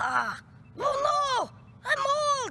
啊。